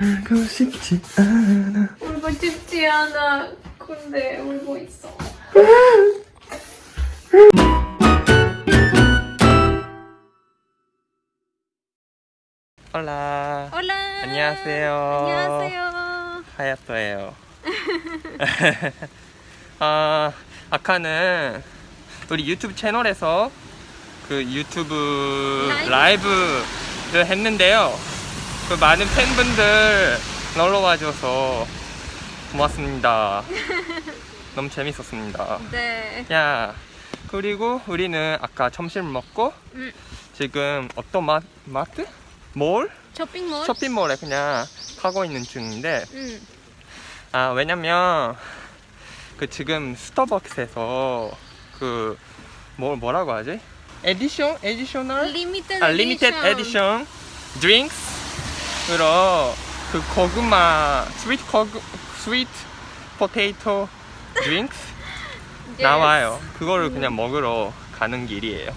울고 싶지 않아 울고 싶지 않아 근데 울고 있어 올라 올라 안녕하세요 안녕하세요 하야토예요 아 아카는 우리 유튜브 채널에서 그 유튜브 라이브? 라이브를 했는데요 그 많은 팬분들 놀러 와줘서 고맙습니다. 너무 재밌었습니다. 네. 야. 그리고 우리는 아까 점심 먹고 음. 지금 어떤 마, 마트? 몰? 쇼핑몰? 쇼핑몰에 그냥 가고 있는 중인데 음. 아 왜냐면 그 지금 스타벅스에서 그 뭐, 뭐라고 하지? 에디션? 에디셔널? 리미티드 에디션 드링크스 그럼 그 고구마 스위트 고구 스위트 포테이토 드링크 나와요. 그거를 그냥 먹으러 가는 길이에요.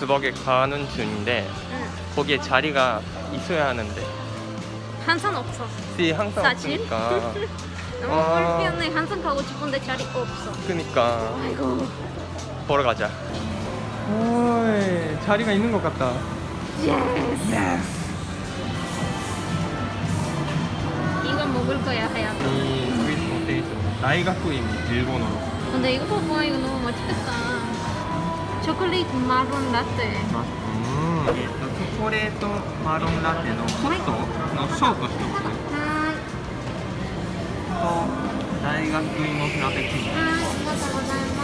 수박에 가는 중인데 응. 거기에 자리가 있어야 하는데 항상 없어 네, 항상 사실? 없으니까 너무 아... 불편해 항상 가고 싶은데 자리 없어 그니까 아이고 걸어가자 오이 자리가 있는 것 같다 예스 예스 이거 먹을 거야 하얀 이스위 포테이토 나이가쿠입 일본어로 근데 이거 봐봐 이거 너무 맛있겠다 チョコレートマロンラテチョコレートマロンラテのホットのショート一つはいと大学芋フラペチーノありがとうございます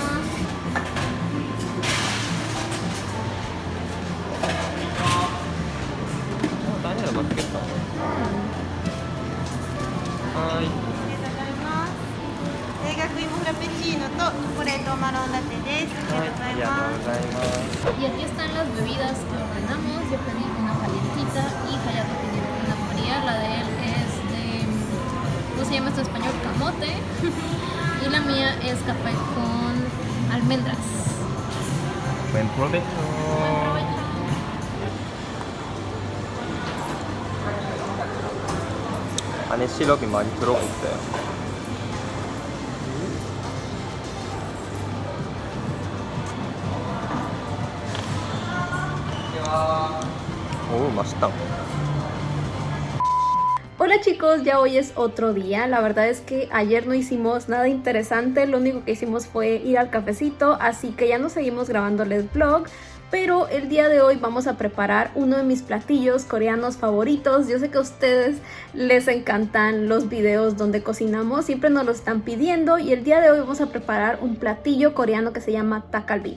y la mía es café con almendras. Buen provecho. Buen provecho. 안에 시럽이 Hola chicos, ya hoy es otro día, la verdad es que ayer no hicimos nada interesante, lo único que hicimos fue ir al cafecito, así que ya no seguimos grabándoles vlog, pero el día de hoy vamos a preparar uno de mis platillos coreanos favoritos. Yo sé que a ustedes les encantan los videos donde cocinamos, siempre nos lo están pidiendo y el día de hoy vamos a preparar un platillo coreano que se llama takalbi.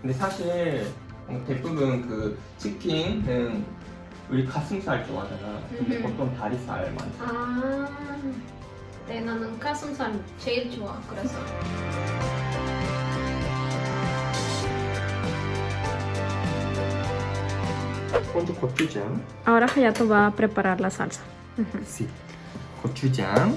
근데 사실 어, 대부분 그 치킨은 우리 가슴살 좋아하잖아. 근데 음. 보통 다리살 많이. 아, 네 나는 가슴살 제일 좋아. 그래서. 먼저 고추장. Ahora Hayato va a preparar la salsa. Sí. 고추장.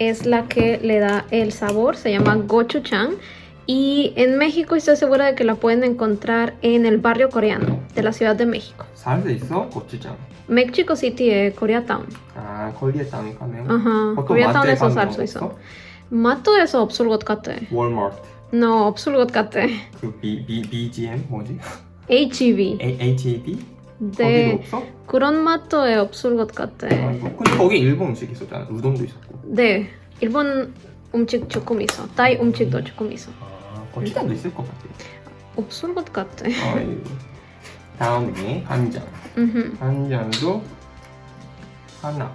es la que le da el sabor, se llama gochujang y en México estoy segura de que la pueden encontrar en el barrio coreano de la Ciudad de México. ¿Sabes de eso? Gochujang. Mexico City, eh, Koreatown. Ah, Koreatown Town Ajá. Koreatown es 살수 salsa 마트에서 Mato eso obsulgotkate. Walmart. No, obsulgotkate. BGM HEB. HEB? 네. 거기도 없어? 그런 마도에 없을 것 같아. 아, 근데 거기 일본 음식 있었잖아. 우동도 있었고. 네. 일본 음식 조금 있어. 타이 음식도 조금 있어. 아, 고추장도 있을 것 같아. 없을 것 같아. 어이. 다음이 한장. 한장도 하나.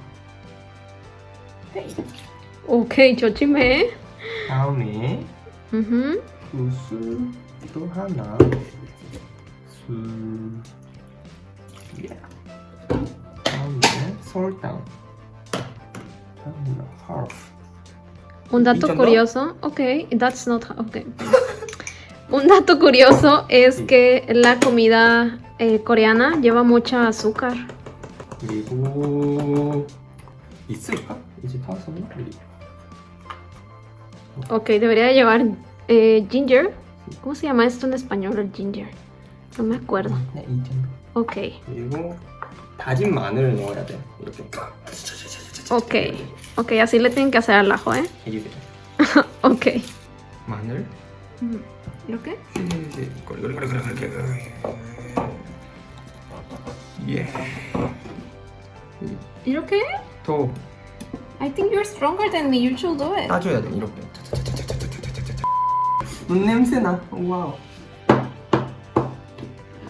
오케이 조심해. 다음이 구슬도 하나. 술. Un dato curioso, ok, that's not okay. Un dato curioso es que la comida eh, coreana lleva mucha azúcar. Ok, debería llevar eh, ginger. ¿Cómo se llama esto en español? El ginger. No me acuerdo. 오케이. 그리고 다진 마늘을 넣어야 돼. 이렇게. 오케이. 오케이, así le tienen que hacer al ajo, ¿eh? 오케이. 마늘. 음, 이렇게? 예. 이렇게? 더. I think you're stronger than me. You should do it. 따줘야 돼, 이렇게. 눈 냄새 나. 와우.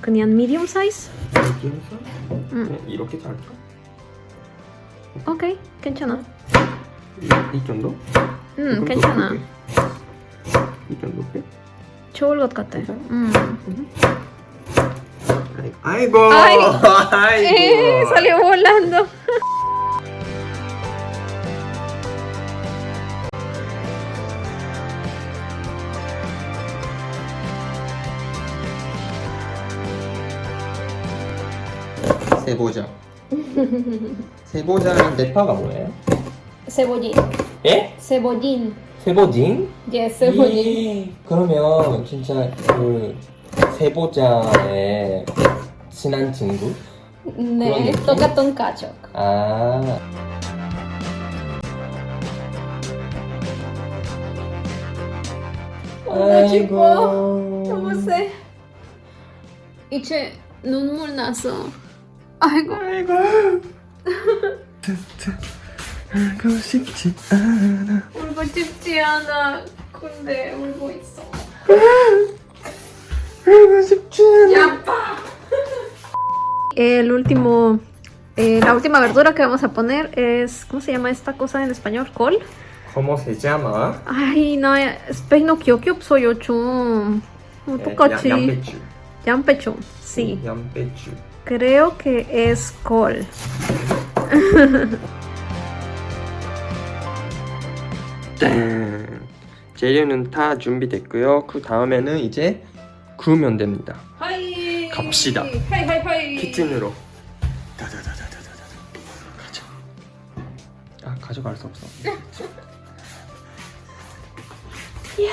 그냥 medium size? medium size? 이렇게 잘까? 오케이, 괜찮아. 이, 정도? 괜찮아. 이 정도 것 아이고! 아이고! salió volando. 세보자 세보자는 파가 뭐예요? 세보진 예? 세보진 세보진? 예 세보진 그러면 진짜 그 세보자의 친한 친구? 네 똑같은 가족 아 너무 기 여보세 이제 눈물 나서 아이고. 아이고. 울고 싶지 않아. 울고 싶지 않아. 근데 울고 있어. 울고 싶지 않아. 야, El último, eh, la última verdura que vamos a poner es, ¿cómo se llama esta cosa en español? Col. ¿Cómo se llama? Ay, no, eh, espero no kyokyo soy ocho. Un eh, poco Yampechu. Yampechu, sí. Yampechu. Creo que es col. 짠! 재료는 다 준비됐고요. 그 다음에는 이제 구우면 됩니다. 하이! 갑시다. 하이 하이 하이. 키친으로. 다다다다다다다. 가자아 가져갈 수 없어. 야.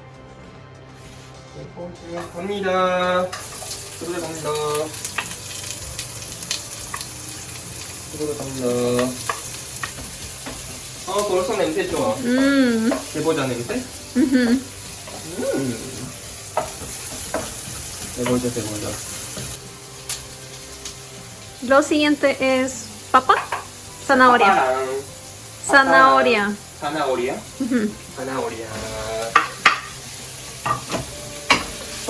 mira 들어가 갑니다. 들어가 갑니다. 벌써 냄새 좋아. 음. Lo siguiente es papa, zanahoria. Zanahoria. Zanahoria. Zanahoria.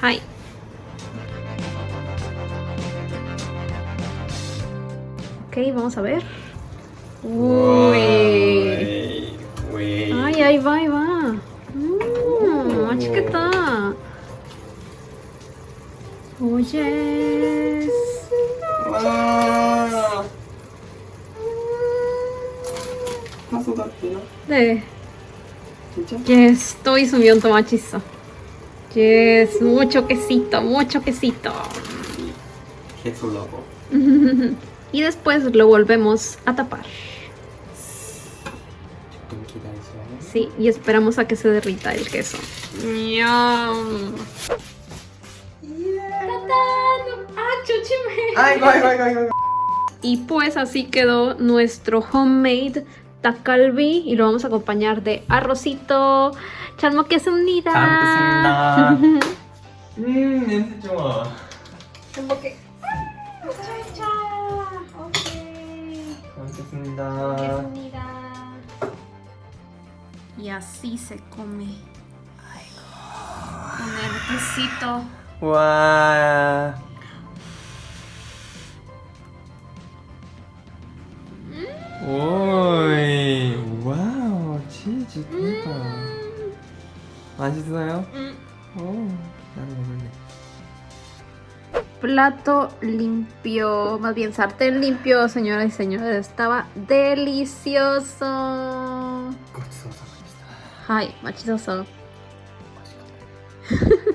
Hi. Ok, vamos a ver. Uy. Ay, ahí va, ahí va. Mmm, uh, chiquita. Oh, yes. Ah. Ah, ¿Qué Estoy subiendo machista! Es mucho quesito, mucho quesito. Queso loco. y después lo volvemos a tapar. Sí, y esperamos a que se derrita el queso. Ah, y pues así quedó nuestro homemade takalbi y lo vamos a acompañar de arrocito, 잘 먹겠습니다. 잘 먹겠습니다. 음 냄새 좋아. 잘 먹게. 차차. 오케이. 잘 먹겠습니다. 먹겠습니다. Y así se come. Con el quesito. 와. Mm. Oh, Plato limpio, más bien sartén limpio, señoras y señores. Estaba delicioso. Ay, machizoso.